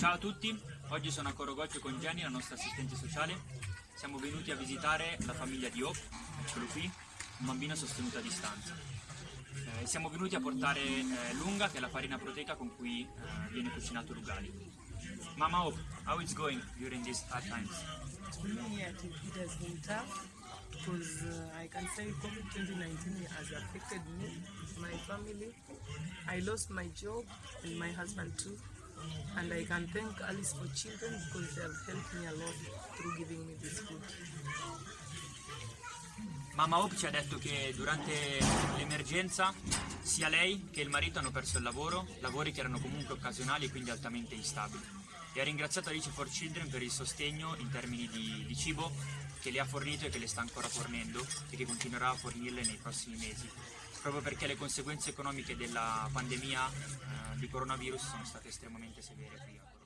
Ciao a tutti, oggi sono a Corogoccio con Jenny, la nostra assistente sociale. Siamo venuti a visitare la famiglia di Hope, eccolo qui, un bambino sostenuto a distanza. Eh, siamo venuti a portare eh, Lunga, che è la farina proteica con cui eh, viene cucinato l'ugali. Mama Hope, how it's going during these hard times? For me, it, it has been tough because uh, I can say COVID 2019 has affected me, my family. I lost my job and my husband too. And I can thank Alice for Children because they have helped me a lot through giving me this food. Mamma Hope ci ha detto che durante l'emergenza sia lei che il marito hanno perso il lavoro, lavori che erano comunque occasionali e quindi altamente instabili. E ha ringraziato Alice for Children per il sostegno in termini di, di cibo che le ha fornito e che le sta ancora fornendo e che continuerà a fornirle nei prossimi mesi, proprio perché le conseguenze economiche della pandemia eh, di coronavirus sono state estremamente severe qui.